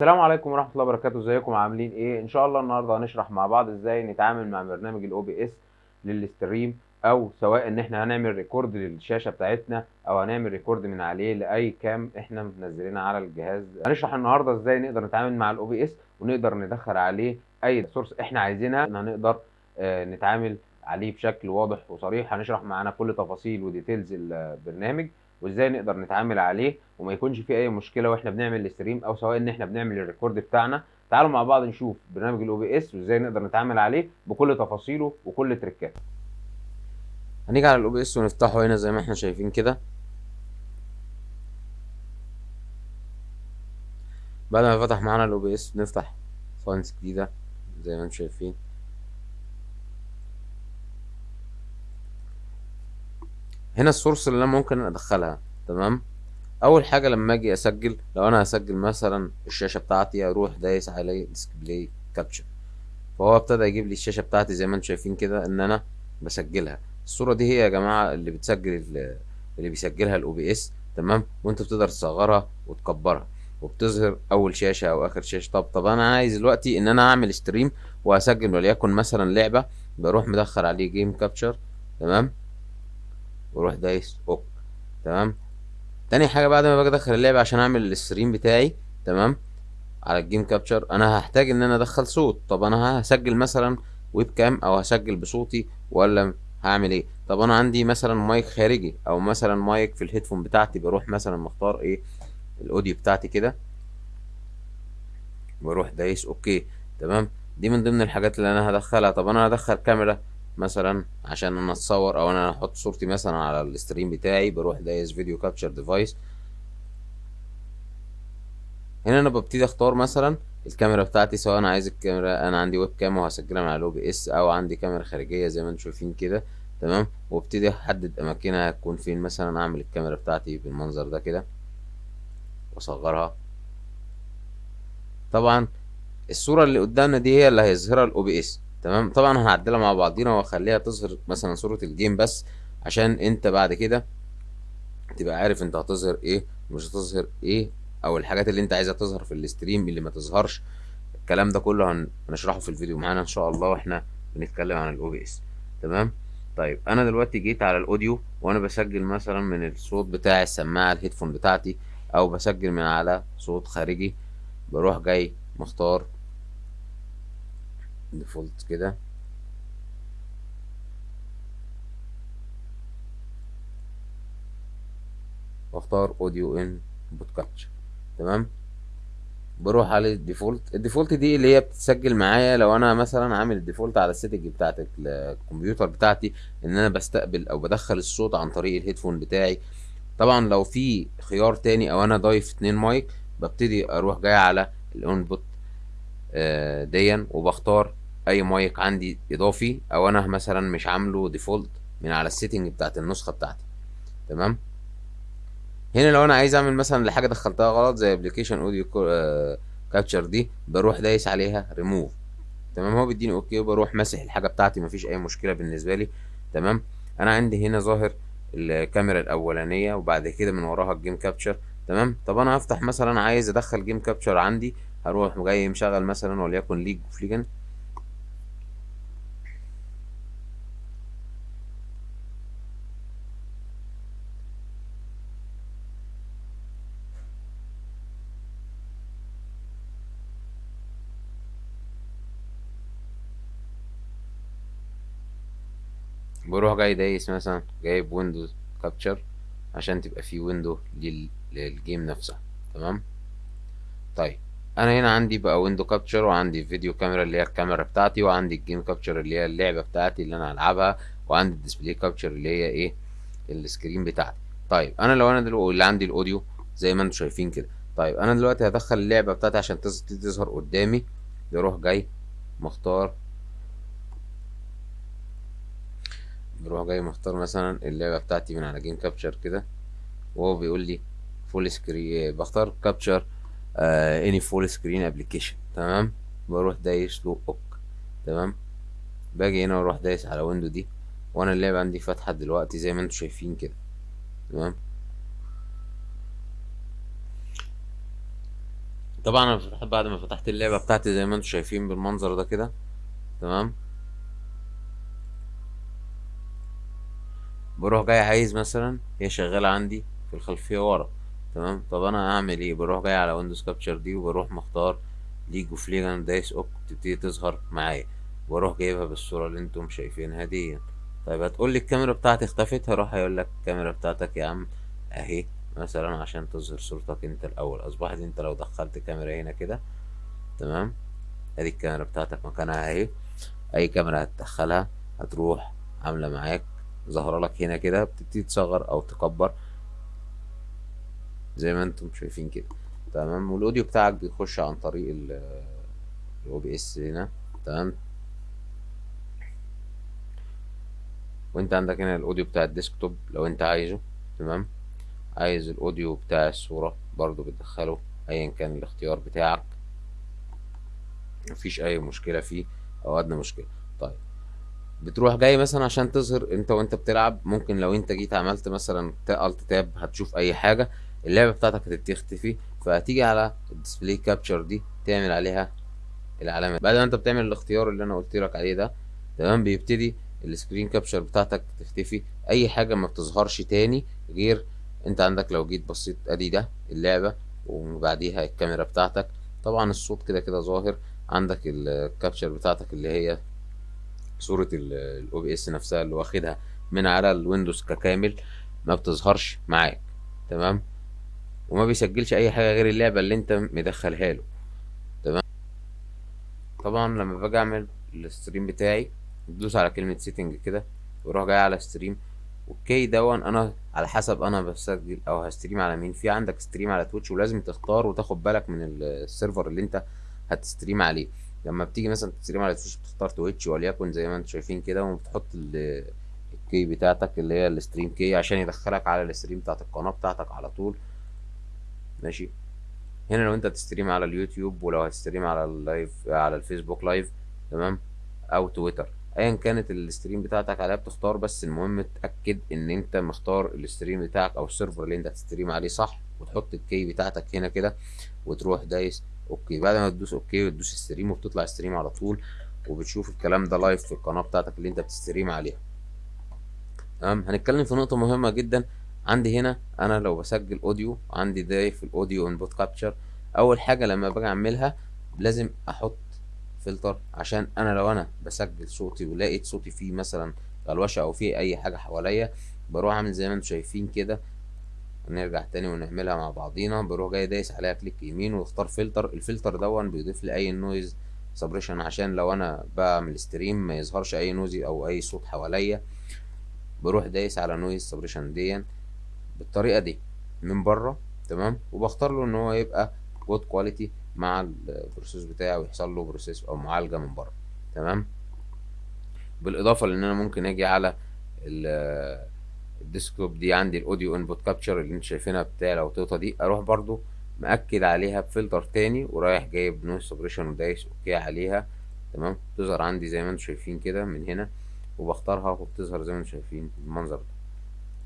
السلام عليكم ورحمة الله وبركاته. ازيكم؟ عاملين إيه؟ ان شاء الله النهارده هنشرح مع بعض إزاي نتعامل مع برنامج ال OBS لل stream أو سواء ان إحنا هنعمل record للشاشة بتاعتنا أو هنعمل record من عليه لأي game إحنا منزلينها على الجهاز. هنشرح النهارده إزاي نقدر نتعامل مع ال OBS ونقدر ندخل عليه أي source إحنا عايزينها. إن هنقدر آه، نتعامل عليه بشكل واضح وصريح. هنشرح معانا كل تفاصيل و details البرنامج. وازاي نقدر نتعامل عليه وما يكونش فيه أي مشكلة وإحنا بنعمل ال stream أو سواء إن إحنا بنعمل ال record بتاعنا. تعالوا مع بعض نشوف برنامج ال OBS وإزاي نقدر نتعامل عليه بكل تفاصيله وكل trick اته هنيجي على ال OBS ونفتحه هنا زي ما إحنا شايفين كده. بعد ما فتح معانا ال OBS نفتح scenes جديدة زي ما أنتم شايفين. هنا ال source اللي أنا ممكن أدخلها تمام؟ أول حاجة لما أجي أسجل لو أنا هسجل مثلا الشاشة بتاعتي أروح دايس على display capture فهو ابتدى يجيب لي الشاشة بتاعتي زي ما أنتم شايفين كده إن أنا بسجلها. الصورة دي هي يا جماعة اللي بتسجل اللي بيسجلها ال OBS تمام؟ وأنت بتقدر تصغرها وتكبرها. وبتظهر أول شاشة أو آخر شاشة. طب طب أنا عايز دلوقتي إن أنا أعمل stream وهسجل وليكن مثلا لعبة بروح مدخل عليه game capture تمام؟ وأروح دايس. Ok. تمام؟ تاني حاجة بعد ما باجي أدخل اللعبة عشان أعمل ال stream بتاعي تمام؟ على ال game capture أنا هحتاج إن أنا أدخل صوت. طب أنا هسجل مثلا webcam أو هسجل بصوتي ولا هعمل إيه؟ طب أنا عندي مثلا مايك خارجي أو مثلا مايك في ال headphone بتاعتي بروح مثلا مختار إيه؟ ال audio بتاعتي كده. وأروح دايس. Okay. تمام؟ دي من ضمن الحاجات اللي أنا هدخلها. طب أنا هدخل كاميرا؟ مثلا عشان أنا أتصور أو أنا أحط صورتي مثلا على ال stream بتاعي بروح دايس video capture device هنا أنا ببتدي أختار مثلا الكاميرا بتاعتي سواء أنا عايز الكاميرا أنا عندي webcam وهسجلها من على ال OBS أو عندي كاميرا خارجية زي ما أنتم شايفين كده. تمام؟ وأبتدي أحدد أماكنها هتكون فين مثلا أعمل الكاميرا بتاعتي بالمنظر ده كده وأصغرها. طبعا الصورة اللي قدامنا دي هي اللي هيظهرها ال OBS تمام؟ طبعا هنعدلها مع بعضينا واخليها تظهر مثلا صورة ال game بس عشان أنت بعد كده تبقى عارف أنت هتظهر إيه ومش هتظهر إيه أو الحاجات اللي أنت عايزها تظهر في ال stream اللي ما تظهرش. الكلام ده كله هنشرحه في الفيديو معانا إن شاء الله وإحنا بنتكلم عن ال OBS تمام؟ طيب أنا دلوقتي جيت على ال audio وأنا بسجل مثلا من الصوت بتاع السماعة ال headphone بتاعتي أو بسجل من على صوت خارجي. بروح جاي مختار default كده. واختار audio input capture تمام؟ بروح على ال default. ال default دي اللي هي بتسجل معايا لو أنا مثلا عامل ال default على ال setting بتاعت الكمبيوتر بتاعتي إن أنا بستقبل أو بدخل الصوت عن طريق ال headphone بتاعي. طبعا لو في خيار تاني أو أنا ضايف اتنين مايك ببتدي أروح جاي على ال input ديا وبختار أي مايك عندي إضافي أو أنا مثلا مش عامله default من على ال setting بتاعت النسخة بتاعتي. تمام؟ هنا لو أنا عايز أعمل مثلا لحاجه دخلتها غلط زي application audio capture دي بروح دايس عليها ريموف تمام؟ هو بيديني okay وبروح ماسح الحاجة بتاعتي مفيش أي مشكلة بالنسبة لي. تمام؟ أنا عندي هنا ظاهر الكاميرا الأولانية وبعد كده من وراها ال game capture تمام؟ طب أنا هفتح مثلا عايز أدخل game capture عندي هروح جاي مشغل مثلا وليكن League of Legends بروح جاي دايس مثلا جايب windows capture عشان تبقى في window لل... لل game نفسها تمام؟ طيب. أنا هنا عندي بقى window capture وعندي video camera اللي هي الكاميرا بتاعتي وعندي ال game capture اللي هي اللعبة بتاعتي اللي أنا هلعبها وعندي ال display capture اللي هي إيه؟ ال screen بتاعتي. طيب. أنا لو أنا دلوقتي اللي عندي ال audio زي ما أنتم شايفين كده. طيب. أنا دلوقتي هدخل اللعبة بتاعتي عشان تظهر قدامي. بروح جاي مختار بروح جاي مختار مثلا اللعبة بتاعتي من على game capture كده وهو بيقول لي full screen بختار capture any full screen application تمام؟ بروح دايس له ok تمام؟ باجي هنا وأروح دايس على window دي وأنا اللعبة عندي فاتحة دلوقتي زي ما أنتم شايفين كده تمام؟ طبعا أنا بعد ما فتحت اللعبة بتاعتي زي ما أنتم شايفين بالمنظر ده كده تمام؟ بروح جاي عايز مثلا هي شغالة عندي في الخلفية ورا. تمام؟ طب أنا هعمل إيه؟ بروح جاي على windows capture دي وبروح مختار League of Legends دايس ok تبتدي تظهر معايا. وأروح جايبها بالصورة اللي أنتم شايفينها دي. طيب هتقول لي الكاميرا بتاعتي اختفت؟ هروح هيقول لك الكاميرا بتاعتك يا عم أهي مثلا عشان تظهر صورتك أنت الأول. اصبحت أنت لو دخلت كاميرا هنا كده. تمام؟ أدي الكاميرا بتاعتك مكانها أهي. أي كاميرا هتدخلها هتروح عاملة معاك. ظاهرة لك هنا كده بتبتدي تصغر أو تكبر. زي ما أنتم شايفين كده. تمام؟ وال audio بتاعك بيخش عن طريق ال OBS هنا. تمام؟ وانت عندك هنا ال audio بتاع ال desktop لو انت عايزه. تمام؟ عايز ال audio بتاع الصورة برضو بتدخله ايا كان الاختيار بتاعك. مفيش أي مشكلة فيه أو أدنى مشكلة. طيب. بتروح جاي مثلا عشان تظهر أنت وأنت بتلعب ممكن لو أنت جيت عملت مثلا Alt Tab هتشوف أي حاجة اللعبة بتاعتك هتبتدي تختفي فهتيجي على ال display capture دي تعمل عليها العلامة بعد ما أنت بتعمل الاختيار اللي أنا قلت لك عليه ده تمام؟ بيبتدي ال screen capture بتاعتك تختفي. أي حاجة ما بتظهرش تاني غير أنت عندك لو جيت بصيت أدي ده اللعبة وبعديها الكاميرا بتاعتك. طبعا الصوت كده كده ظاهر عندك ال capture بتاعتك اللي هي ال OBS نفسها اللي واخدها من على الويندوز ككامل ما بتظهرش معاك تمام؟ وما بيسجلش أي حاجة غير اللعبة اللي أنت مدخلها له تمام؟ طبعا لما باجي أعمل ال stream بتاعي بدوس على كلمة setting كده وأروح جاي على stream okay done. أنا على حسب أنا بسجل أو ه stream على مين. في عندك stream على Twitch ولازم تختار وتاخد بالك من ال server اللي أنت هت stream عليه. لما بتيجي مثلا ت stream على Twitch بتختار Twitch وليكن زي ما أنتم شايفين كده وبتحط ال key بتاعتك اللي هي ال stream key عشان يدخلك على ال stream بتاعت القناة بتاعتك على طول. ماشي؟ هنا لو انت ت stream على اليوتيوب ولو هت stream على ال live على الفيسبوك live تمام؟ أو تويتر. ايا كانت ال stream بتاعتك عليها بتختار بس المهم تأكد إن أنت مختار ال stream بتاعك أو ال server اللي أنت هت stream عليه صح وتحط ال key بتاعتك هنا كده وتروح دايس okay بعد ما تدوس okay وتدوس stream وبتطلع stream على طول وبتشوف الكلام ده live في القناة بتاعتك اللي أنت بت stream عليها. تمام؟ هنتكلم في نقطة مهمة جدا. عندي هنا أنا لو بسجل audio عندي ده في ال audio input capture أول حاجة لما باجي أعملها لازم أحط فلتر عشان أنا لو أنا بسجل صوتي ولقيت صوتي فيه مثلا غلوشه أو فيه أي حاجة حواليا بروح أعمل زي ما أنتم شايفين كده نرجع تاني ونعملها مع بعضينا. بروح جاي دايس عليها click يمين واختار فلتر. الفلتر ده بيضيف لي أي noise suppression عشان لو أنا بعمل stream ما يظهرش أي noise أو أي صوت حواليا. بروح دايس على noise suppression دي بالطريقة دي من بره تمام؟ وبختار له إن هو يبقى good quality مع ال process بتاعي ويحصل له process أو معالجة من بره تمام؟ بالإضافة لإن أنا ممكن أجي على ال desktop دي عندي ال audio input capture اللي أنت شايفينها بتاع الأوتوطة دي أروح برضو مأكد عليها بفلتر تاني ورايح جايب noise suppression ودايس okay عليها تمام؟ تظهر عندي زي ما أنتم شايفين كده من هنا وبختارها وبتظهر زي ما أنتم شايفين بالمنظر ده.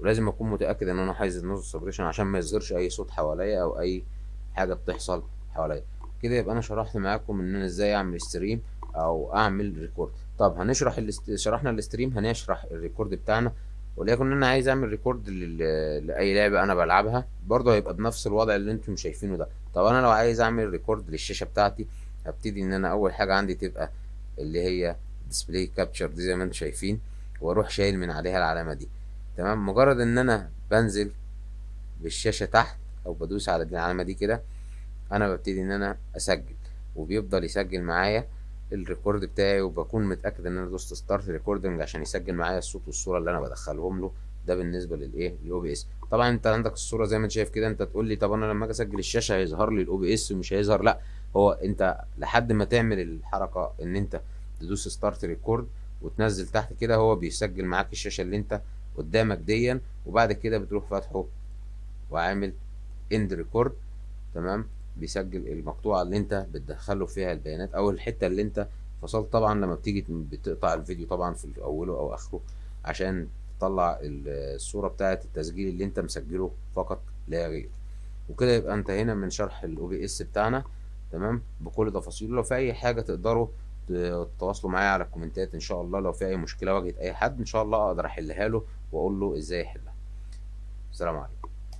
ولازم أكون متأكد إن أنا عايز ال noise suppression عشان ما يظهرش أي صوت حواليا أو أي حاجة بتحصل حواليا. كده يبقى أنا شرحت معاكم إن أنا إزاي أعمل stream أو أعمل record طب هنشرح. شرحنا ال stream هنشرح ال record بتاعنا وليكن أنا عايز أعمل record. لأي لعبة أنا بلعبها برضه هيبقى بنفس الوضع اللي أنتم شايفينه ده طب أنا لو عايز أعمل record للشاشة بتاعتي هبتدي إن أنا أول حاجة عندي تبقى اللي هي display capture دي زي ما أنتم شايفين وأروح شايل من عليها العلامة دي تمام مجرد إن أنا بنزل بالشاشة تحت أو بدوس على العلامة دي كده أنا ببتدي إن أنا أسجل وبيفضل يسجل معايا ال record بتاعي وبكون متأكد إن أنا دوست start recording عشان يسجل معايا الصوت والصورة اللي أنا بدخلهم له. ده بالنسبة للايه لل OBS طبعا أنت عندك الصورة زي ما أنت شايف كده أنت تقول لي طب أنا لما أجي أسجل الشاشة هيظهر لي ال OBS ومش هيظهر؟ لأ هو أنت لحد ما تعمل الحركة إن أنت تدوس start record وتنزل تحت كده هو بيسجل معاك الشاشة اللي أنت قدامك ديا وبعد كده بتروح فاتحه وعامل end record تمام؟ بيسجل المقطوعة اللي انت بتدخله فيها البيانات أو الحتة اللي انت فصلت. طبعا لما بتيجي بتقطع الفيديو طبعا في أوله أو آخره عشان تطلع الصورة بتاعه التسجيل اللي انت مسجله فقط لا غير. وكده يبقى انتهينا من شرح ال OBS بتاعنا تمام؟ بكل تفاصيله. لو في أي حاجة تقدروا تتواصلوا معايا على الكومنتات إن شاء الله. لو في أي مشكلة واجهت أي حد إن شاء الله أقدر أحلها له وأقول له إزاي يحلها السلام عليكم.